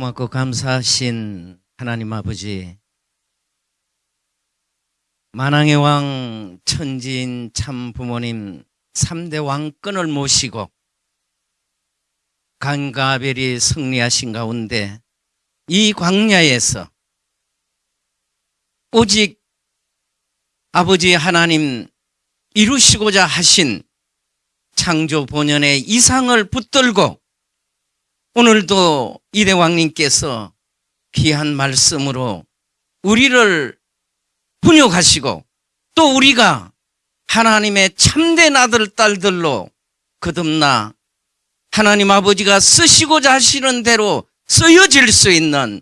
고맙고 감사하신 하나님 아버지. 만왕의 왕 천지인 참 부모님 3대 왕권을 모시고 간가벨이 승리하신 가운데 이 광야에서 오직 아버지 하나님 이루시고자 하신 창조 본연의 이상을 붙들고 오늘도 이대왕님께서 귀한 말씀으로 우리를 훈육하시고 또 우리가 하나님의 참된 아들, 딸들로 거듭나 하나님 아버지가 쓰시고자 하시는 대로 쓰여질 수 있는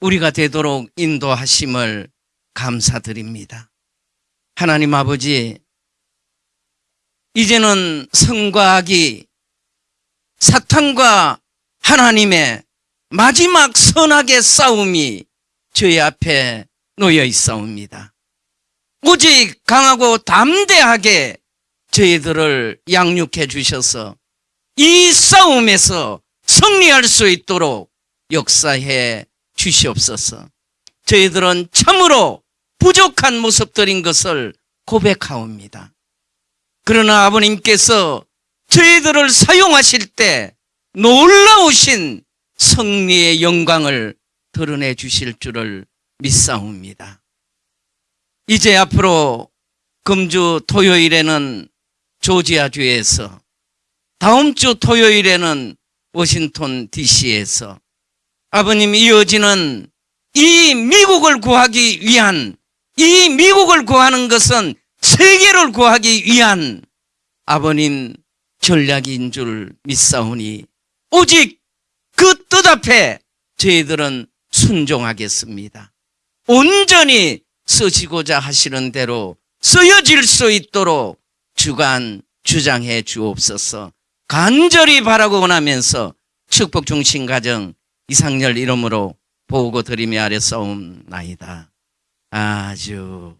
우리가 되도록 인도하심을 감사드립니다. 하나님 아버지, 이제는 성과 악이 사탄과 하나님의 마지막 선악의 싸움이 저희 앞에 놓여 있사옵니다. 오직 강하고 담대하게 저희들을 양육해 주셔서 이 싸움에서 승리할 수 있도록 역사해 주시옵소서. 저희들은 참으로 부족한 모습들인 것을 고백하옵니다. 그러나 아버님께서 저희들을 사용하실 때 놀라우신 승리의 영광을 드러내 주실 줄을 믿사옵니다. 이제 앞으로 금주 토요일에는 조지아주에서 다음 주 토요일에는 워싱턴 DC에서 아버님 이어지는 이 미국을 구하기 위한 이 미국을 구하는 것은 세계를 구하기 위한 아버님 전략인 줄 믿사오니 오직 그 뜻 앞에 저희들은 순종하겠습니다. 온전히 쓰시고자 하시는 대로 쓰여질 수 있도록 주간 주장해 주옵소서 간절히 바라고 원하면서 축복 중심 가정 이상열 이름으로 보고 드리며 아래 싸움 나이다. 아주